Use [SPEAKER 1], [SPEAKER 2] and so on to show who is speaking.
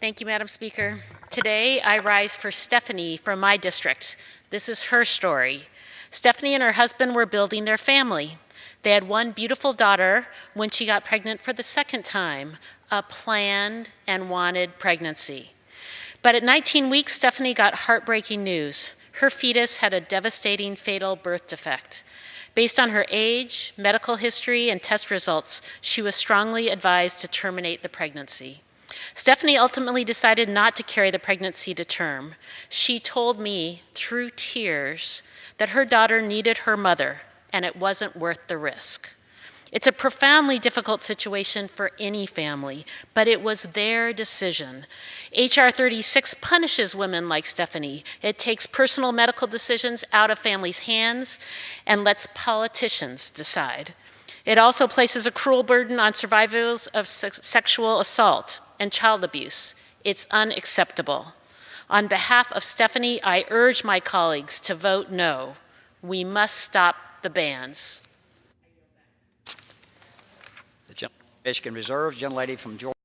[SPEAKER 1] Thank you, Madam Speaker. Today, I rise for Stephanie from my district. This is her story. Stephanie and her husband were building their family. They had one beautiful daughter when she got pregnant for the second time, a planned and wanted pregnancy. But at 19 weeks, Stephanie got heartbreaking news. Her fetus had a devastating fatal birth defect. Based on her age, medical history, and test results, she was strongly advised to terminate the pregnancy. Stephanie ultimately decided not to carry the pregnancy to term. She told me through tears that her daughter needed her mother and it wasn't worth the risk. It's a profoundly difficult situation for any family, but it was their decision. HR 36 punishes women like Stephanie. It takes personal medical decisions out of families' hands and lets politicians decide. It also places a cruel burden on survivors of se sexual assault and child abuse. It's unacceptable. On behalf of Stephanie, I urge my colleagues to vote no. We must stop the bans.
[SPEAKER 2] The Michigan Reserve, gentlelady from Georgia.